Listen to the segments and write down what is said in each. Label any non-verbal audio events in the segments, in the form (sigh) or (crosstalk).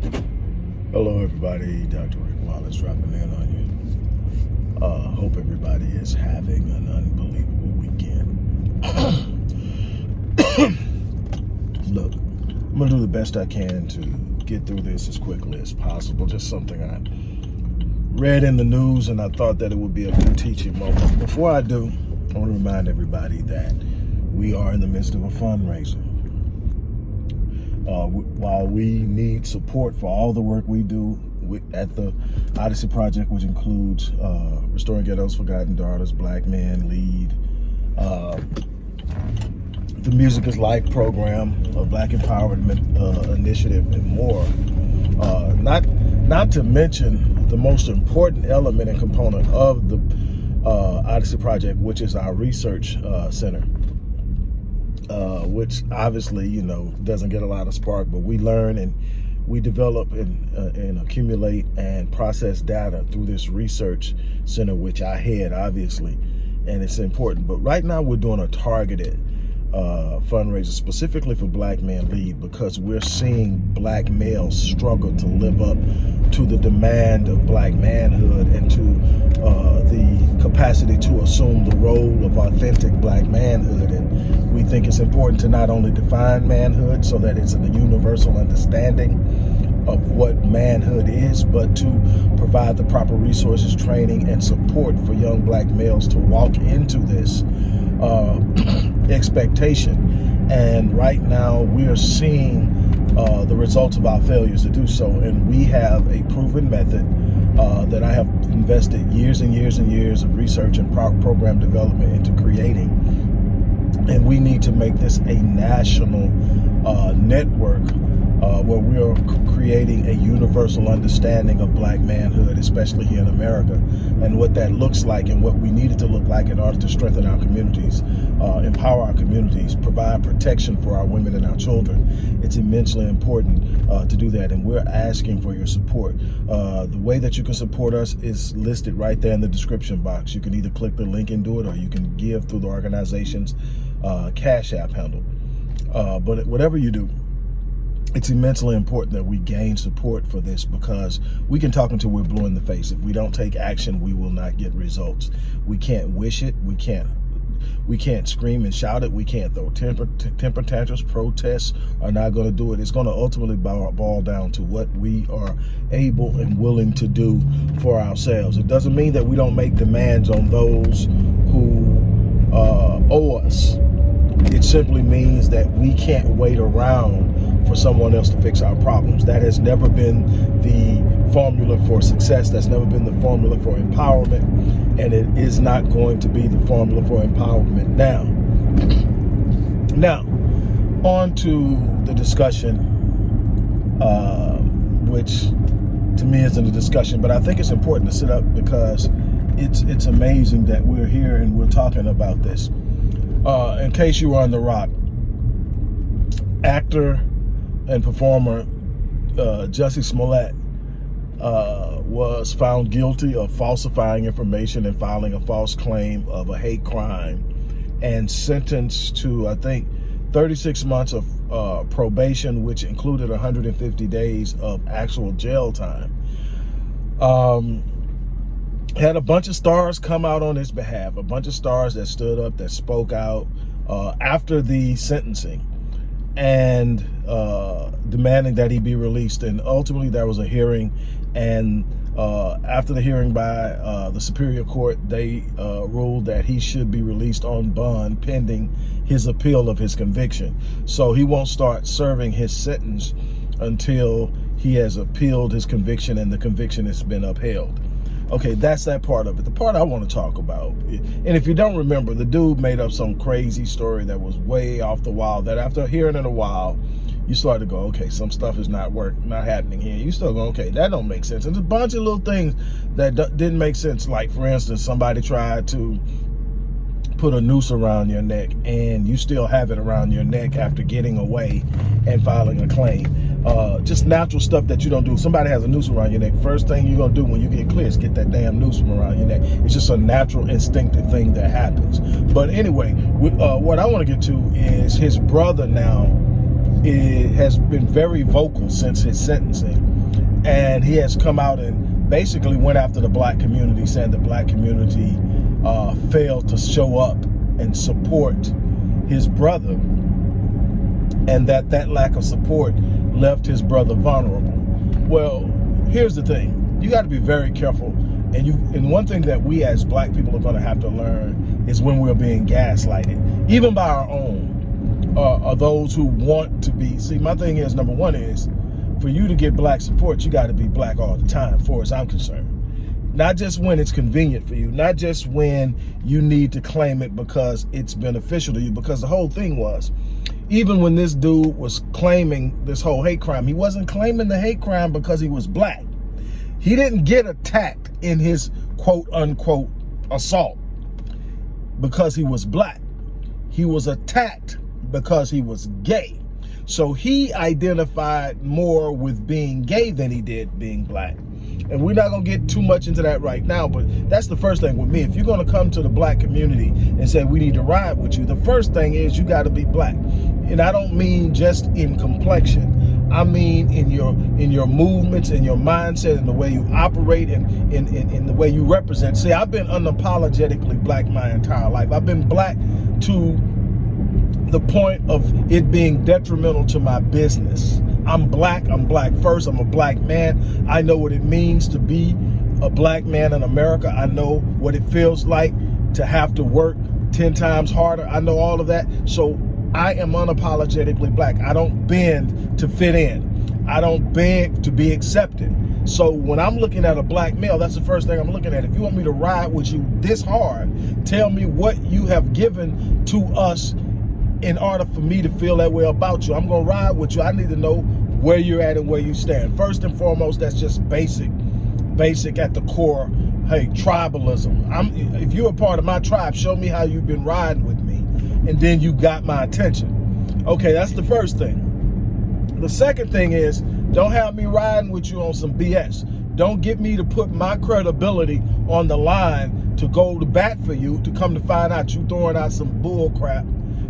Hello, everybody. Dr. Rick Wallace dropping in on you. Uh, hope everybody is having an unbelievable weekend. (coughs) Look, I'm going to do the best I can to get through this as quickly as possible. Just something I read in the news and I thought that it would be a good teaching moment. Before I do, I want to remind everybody that we are in the midst of a fundraiser. Uh, while we need support for all the work we do at the Odyssey Project, which includes uh, Restoring Ghetto's Forgotten Daughters, Black Men Lead, uh, the Music is Life program, a Black Empowerment uh, Initiative, and more. Uh, not, not to mention the most important element and component of the uh, Odyssey Project, which is our research center uh, which obviously, you know, doesn't get a lot of spark, but we learn and we develop and, uh, and accumulate and process data through this research center, which I head, obviously, and it's important. But right now we're doing a targeted uh, fundraiser specifically for Black Men Lead because we're seeing black males struggle to live up to the demand of black manhood and to uh, the capacity to assume the role of authentic black manhood. And we think it's important to not only define manhood so that it's a universal understanding of what manhood is, but to provide the proper resources, training, and support for young black males to walk into this uh, (clears throat) expectation. And right now we are seeing uh, the results of our failures to do so. And we have a proven method uh, that I have invested years and years and years of research and pro program development into creating. And we need to make this a national uh, network uh, where we are creating a universal understanding of black manhood, especially here in America, and what that looks like and what we need it to look like in order to strengthen our communities, uh, empower our communities, provide protection for our women and our children. It's immensely important uh, to do that, and we're asking for your support. Uh, the way that you can support us is listed right there in the description box. You can either click the link and do it, or you can give through the organization's uh, Cash App handle. Uh, but whatever you do, it's immensely important that we gain support for this because we can talk until we're blue in the face. If we don't take action, we will not get results. We can't wish it. We can't we can't scream and shout it. We can't throw temper, temper tantrums. Protests are not going to do it. It's going to ultimately boil down to what we are able and willing to do for ourselves. It doesn't mean that we don't make demands on those who uh, owe us. It simply means that we can't wait around for someone else to fix our problems. That has never been the formula for success. That's never been the formula for empowerment. And it is not going to be the formula for empowerment now. Now, on to the discussion, uh, which to me isn't a discussion, but I think it's important to sit up because it's it's amazing that we're here and we're talking about this. Uh, in case you were on the rock, actor and performer uh, Jussie Smollett uh, was found guilty of falsifying information and filing a false claim of a hate crime and sentenced to, I think, 36 months of uh, probation, which included 150 days of actual jail time. Um, had a bunch of stars come out on his behalf, a bunch of stars that stood up, that spoke out uh, after the sentencing and uh, demanding that he be released. And ultimately there was a hearing and uh, after the hearing by uh, the Superior Court, they uh, ruled that he should be released on bond pending his appeal of his conviction. So he won't start serving his sentence until he has appealed his conviction and the conviction has been upheld. Okay, that's that part of it. The part I want to talk about, and if you don't remember, the dude made up some crazy story that was way off the wall, that after hearing it a while, you start to go, okay, some stuff is not work, not happening here. You still go, okay, that don't make sense. And there's a bunch of little things that didn't make sense. Like, for instance, somebody tried to put a noose around your neck and you still have it around your neck after getting away and filing a claim uh, just natural stuff that you don't do. Somebody has a noose around your neck. First thing you're gonna do when you get clear is get that damn noose from around your neck. It's just a natural, instinctive thing that happens. But anyway, uh, what I want to get to is his brother now is, has been very vocal since his sentencing and he has come out and basically went after the black community, saying the black community uh, failed to show up and support his brother, and that that lack of support left his brother vulnerable. Well, here's the thing: you got to be very careful. And you, and one thing that we as black people are going to have to learn is when we're being gaslighted, even by our own, are those who want to be. See, my thing is number one is for you to get black support, you got to be black all the time, for as I'm concerned. Not just when it's convenient for you, not just when you need to claim it because it's beneficial to you, because the whole thing was, even when this dude was claiming this whole hate crime, he wasn't claiming the hate crime because he was black. He didn't get attacked in his quote unquote assault because he was black. He was attacked because he was gay. So he identified more with being gay than he did being black. And we're not going to get too much into that right now, but that's the first thing with me. If you're going to come to the black community and say, we need to ride with you, the first thing is you got to be black. And I don't mean just in complexion. I mean in your in your movements, in your mindset, in the way you operate, and in, in, in the way you represent. See, I've been unapologetically black my entire life. I've been black to the point of it being detrimental to my business. I'm black, I'm black first, I'm a black man. I know what it means to be a black man in America. I know what it feels like to have to work 10 times harder. I know all of that. So I am unapologetically black. I don't bend to fit in. I don't beg to be accepted. So when I'm looking at a black male, that's the first thing I'm looking at. If you want me to ride with you this hard, tell me what you have given to us in order for me to feel that way about you. I'm going to ride with you. I need to know where you're at and where you stand. First and foremost, that's just basic, basic at the core. Hey, tribalism. I'm, if you're a part of my tribe, show me how you've been riding with me. And then you got my attention. Okay, that's the first thing. The second thing is, don't have me riding with you on some BS. Don't get me to put my credibility on the line to go to bat for you to come to find out you throwing out some bull crap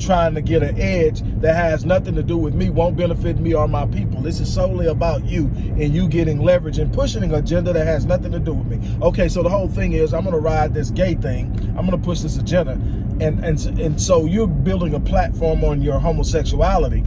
trying to get an edge that has nothing to do with me, won't benefit me or my people. This is solely about you and you getting leverage and pushing an agenda that has nothing to do with me. Okay, so the whole thing is I'm going to ride this gay thing. I'm going to push this agenda. And, and, and so you're building a platform on your homosexuality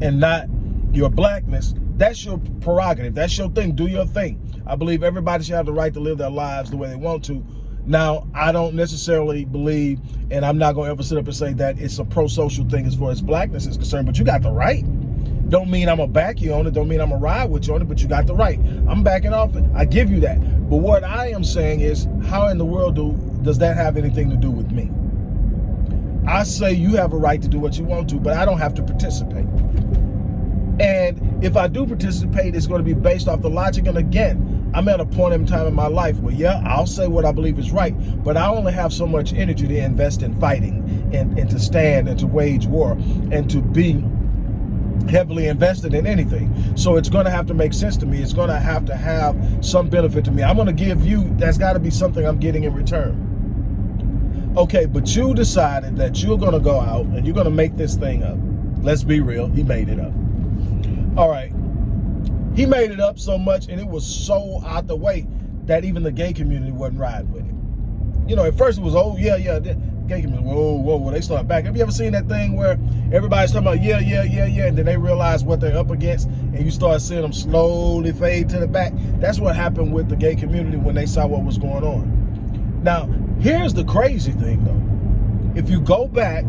and not your blackness. That's your prerogative. That's your thing. Do your thing. I believe everybody should have the right to live their lives the way they want to now, I don't necessarily believe, and I'm not going to ever sit up and say that it's a pro-social thing as far as blackness is concerned, but you got the right. Don't mean I'm going to back you on it. Don't mean I'm going to ride with you on it, but you got the right. I'm backing off it. I give you that. But what I am saying is, how in the world do does that have anything to do with me? I say you have a right to do what you want to, but I don't have to participate. And if I do participate, it's going to be based off the logic. And again, I'm at a point in time in my life where, yeah, I'll say what I believe is right, but I only have so much energy to invest in fighting and, and to stand and to wage war and to be heavily invested in anything. So it's going to have to make sense to me. It's going to have to have some benefit to me. I'm going to give you, that's got to be something I'm getting in return. Okay, but you decided that you're going to go out and you're going to make this thing up. Let's be real. He made it up. All right he made it up so much and it was so out the way that even the gay community wasn't riding with him. You know, at first it was, oh, yeah, yeah, the gay community, whoa, whoa, whoa, they start back. Have you ever seen that thing where everybody's talking about, yeah, yeah, yeah, yeah, and then they realize what they're up against and you start seeing them slowly fade to the back? That's what happened with the gay community when they saw what was going on. Now, here's the crazy thing, though. If you go back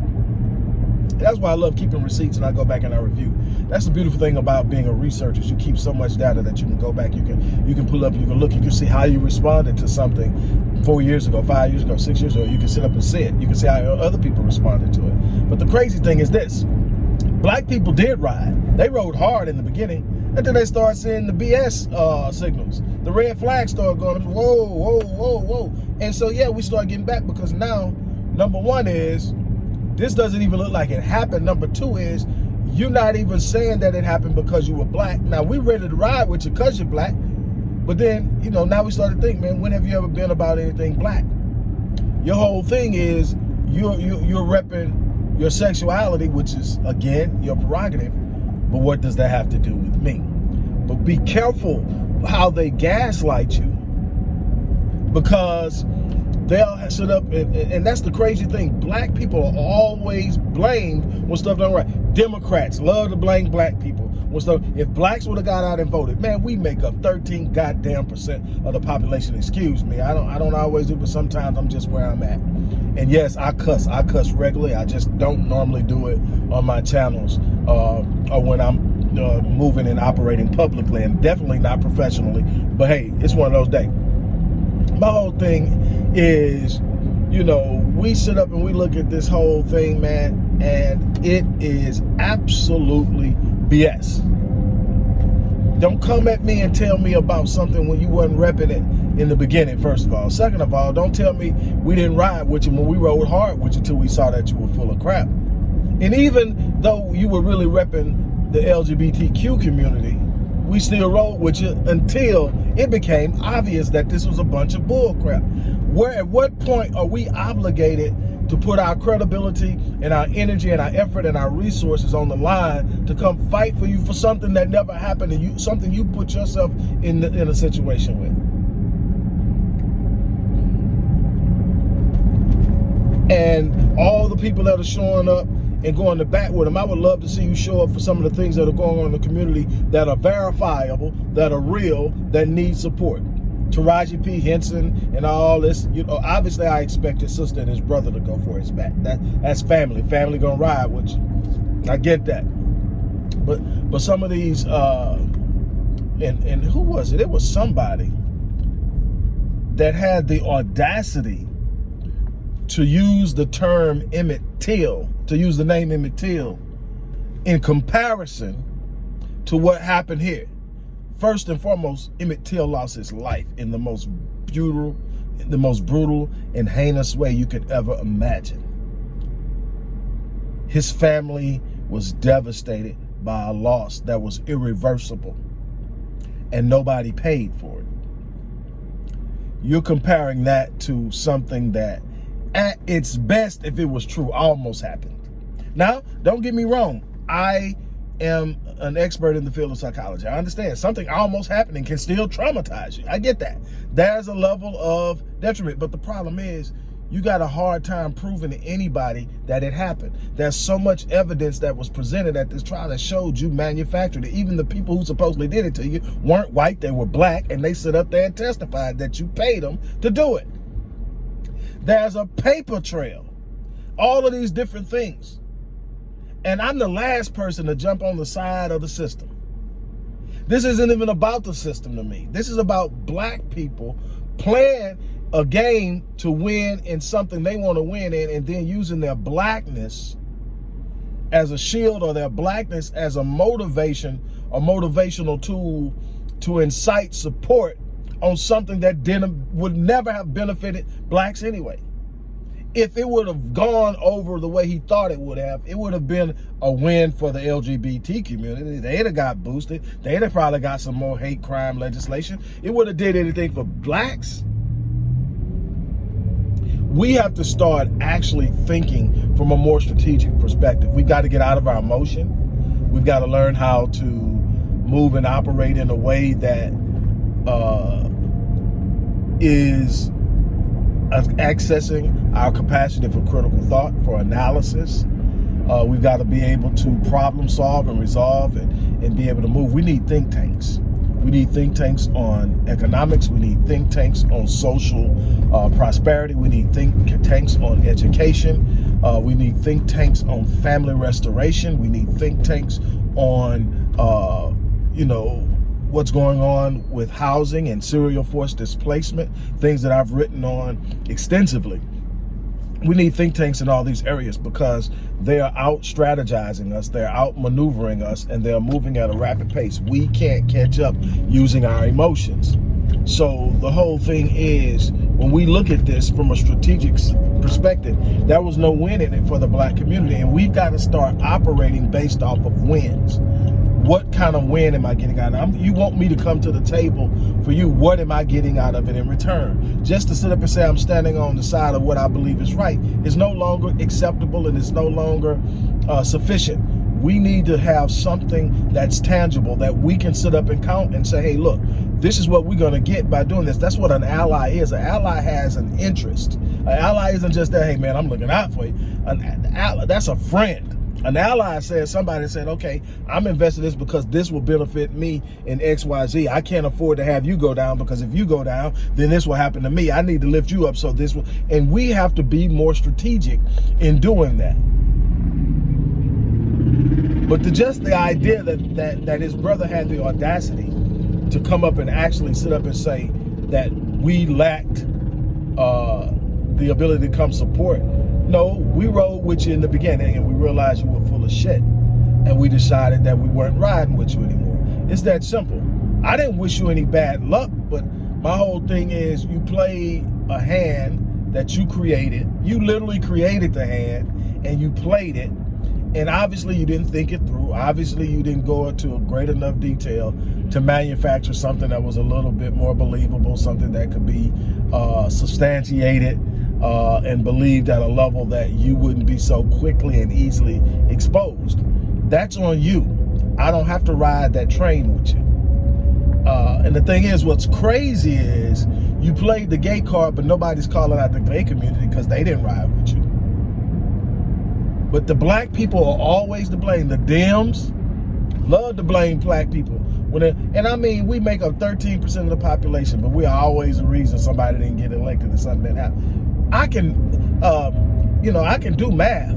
that's why I love keeping receipts and I go back and I review. That's the beautiful thing about being a researcher. You keep so much data that you can go back, you can you can pull up, you can look, you can see how you responded to something four years ago, five years ago, six years ago. You can sit up and see it. You can see how other people responded to it. But the crazy thing is this. Black people did ride. They rode hard in the beginning. until they start seeing the BS uh, signals. The red flags start going, whoa, whoa, whoa, whoa. And so, yeah, we start getting back because now, number one is this doesn't even look like it happened. Number two is you're not even saying that it happened because you were black. Now we ready to ride with you because you're black. But then, you know, now we start to think, man, when have you ever been about anything black? Your whole thing is you're, you're, you're repping your sexuality, which is, again, your prerogative. But what does that have to do with me? But be careful how they gaslight you because they'll sit up and, and that's the crazy thing. Black people are always blamed when stuff don't right. Democrats love to blame black people when stuff. If blacks would have got out and voted, man, we make up 13 goddamn percent of the population. Excuse me, I don't I don't always do, but sometimes I'm just where I'm at. And yes, I cuss. I cuss regularly. I just don't normally do it on my channels uh, or when I'm uh, moving and operating publicly, and definitely not professionally. But hey, it's one of those days. My whole thing is, you know, we sit up and we look at this whole thing, man, and it is absolutely BS. Don't come at me and tell me about something when you wasn't repping it in the beginning, first of all. Second of all, don't tell me we didn't ride with you when we rode hard with you until we saw that you were full of crap. And even though you were really repping the LGBTQ community, we still rode with you until it became obvious that this was a bunch of bullcrap. Where at what point are we obligated to put our credibility and our energy and our effort and our resources on the line to come fight for you for something that never happened and you, something you put yourself in the, in a situation with. And all the people that are showing up and going to bat with them. I would love to see you show up for some of the things that are going on in the community that are verifiable, that are real, that need support. Taraji P. Henson and all this, you know, obviously I expect his sister and his brother to go for his back. That that's family. Family gonna ride with. I get that. But but some of these uh and and who was it? It was somebody that had the audacity to use the term Emmett Till to use the name Emmett Till, in comparison to what happened here. First and foremost, Emmett Till lost his life in the most brutal, the most brutal and heinous way you could ever imagine. His family was devastated by a loss that was irreversible and nobody paid for it. You're comparing that to something that at its best, if it was true, almost happened. Now, don't get me wrong. I am an expert in the field of psychology. I understand something almost happening can still traumatize you. I get that. There's a level of detriment. But the problem is you got a hard time proving to anybody that it happened. There's so much evidence that was presented at this trial that showed you manufactured it. Even the people who supposedly did it to you weren't white, they were black, and they stood up there and testified that you paid them to do it. There's a paper trail. All of these different things. And I'm the last person to jump on the side of the system. This isn't even about the system to me. This is about black people playing a game to win in something they want to win in and then using their blackness as a shield or their blackness as a motivation, a motivational tool to incite support on something that didn't would never have benefited blacks anyway. If it would have gone over the way he thought it would have, it would have been a win for the LGBT community. They'd have got boosted. They'd have probably got some more hate crime legislation. It would have did anything for blacks. We have to start actually thinking from a more strategic perspective. We've got to get out of our emotion. We've got to learn how to move and operate in a way that uh, is accessing our capacity for critical thought, for analysis. Uh, we've got to be able to problem solve and resolve and, and be able to move. We need think tanks. We need think tanks on economics. We need think tanks on social uh, prosperity. We need think tanks on education. Uh, we need think tanks on family restoration. We need think tanks on, uh, you know, what's going on with housing and serial forced displacement, things that I've written on extensively. We need think tanks in all these areas because they are out strategizing us, they're out maneuvering us, and they're moving at a rapid pace. We can't catch up using our emotions. So the whole thing is, when we look at this from a strategic perspective, there was no win in it for the black community, and we've got to start operating based off of wins what kind of win am I getting out of it? You want me to come to the table for you. What am I getting out of it in return? Just to sit up and say I'm standing on the side of what I believe is right is no longer acceptable and it's no longer uh, sufficient. we need to have something that's tangible that we can sit up and count and say, hey, look, this is what we're going to get by doing this. That's what an ally is. An ally has an interest. An ally isn't just that, hey, man, I'm looking out for you. An, an ally, that's a friend. An ally says, somebody said, okay, I'm investing this because this will benefit me in X, Y, Z. I can't afford to have you go down because if you go down, then this will happen to me. I need to lift you up so this will, and we have to be more strategic in doing that. But to just the idea that, that, that his brother had the audacity to come up and actually sit up and say that we lacked uh, the ability to come support. No, we rode with you in the beginning and we realized you were full of shit. And we decided that we weren't riding with you anymore. It's that simple. I didn't wish you any bad luck, but my whole thing is you played a hand that you created. You literally created the hand and you played it and obviously you didn't think it through. Obviously you didn't go into a great enough detail to manufacture something that was a little bit more believable, something that could be uh, substantiated uh, and believed at a level that you wouldn't be so quickly and easily exposed. That's on you. I don't have to ride that train with you. Uh, and the thing is, what's crazy is you played the gay card, but nobody's calling out the gay community because they didn't ride with you. But the black people are always to blame. The Dems love to blame black people. When it, and I mean, we make up 13% of the population, but we're always the reason somebody didn't get elected or something that happened. I can, uh, you know, I can do math.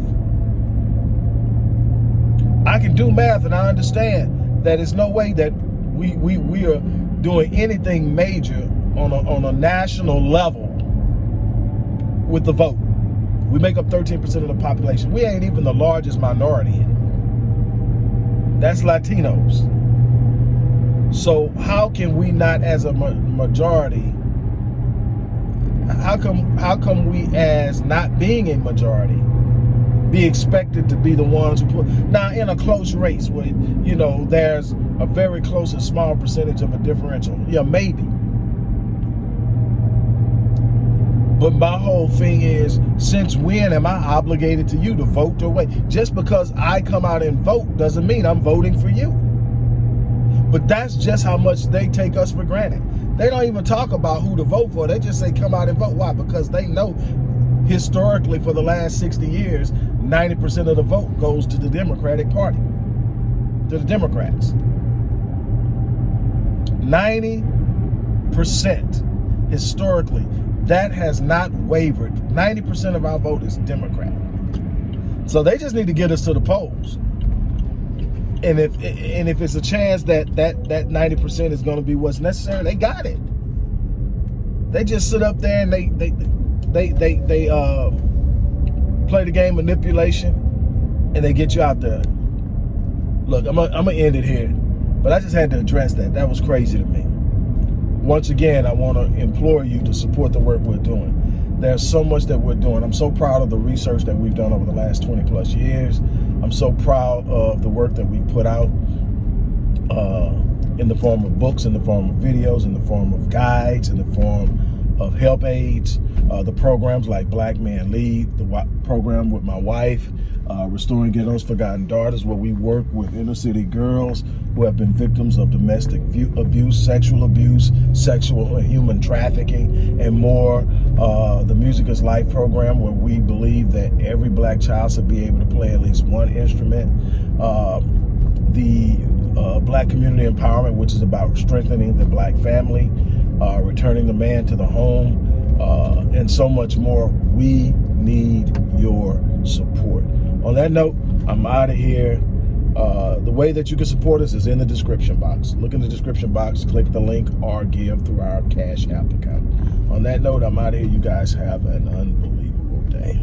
I can do math and I understand that it's no way that we, we, we are doing anything major on a, on a national level with the vote. We make up 13% of the population. We ain't even the largest minority in it. That's Latinos. So how can we not as a majority, how come, how come we as not being a majority be expected to be the ones who put, now in a close race where, you know, there's a very close and small percentage of a differential. Yeah, maybe. But my whole thing is, since when am I obligated to you to vote your way? Just because I come out and vote doesn't mean I'm voting for you. But that's just how much they take us for granted. They don't even talk about who to vote for. They just say come out and vote. Why? Because they know historically for the last 60 years, 90% of the vote goes to the Democratic Party, to the Democrats. 90% historically that has not wavered. 90% of our vote is Democrat. So they just need to get us to the polls. And if and if it's a chance that that that 90% is going to be what's necessary, they got it. They just sit up there and they they they they they uh play the game manipulation and they get you out there. Look, I'm gonna, end it here, but I just had to address that. That was crazy to me once again, I want to implore you to support the work we're doing. There's so much that we're doing. I'm so proud of the research that we've done over the last 20 plus years. I'm so proud of the work that we put out uh, in the form of books, in the form of videos, in the form of guides, in the form of help aids, uh, the programs like Black Man Lead, the program with my wife, uh, Restoring Ghetto's Forgotten Daughters, where we work with inner city girls who have been victims of domestic abuse, sexual abuse, sexual and human trafficking, and more. Uh, the Music is Life program, where we believe that every black child should be able to play at least one instrument. Uh, the Black Community Empowerment, which is about strengthening the black family, uh, returning the man to the home, uh, and so much more. We need your support. On that note, I'm out of here. Uh, the way that you can support us is in the description box. Look in the description box, click the link, or give through our Cash App account. On that note, I'm out of here. You guys have an unbelievable day.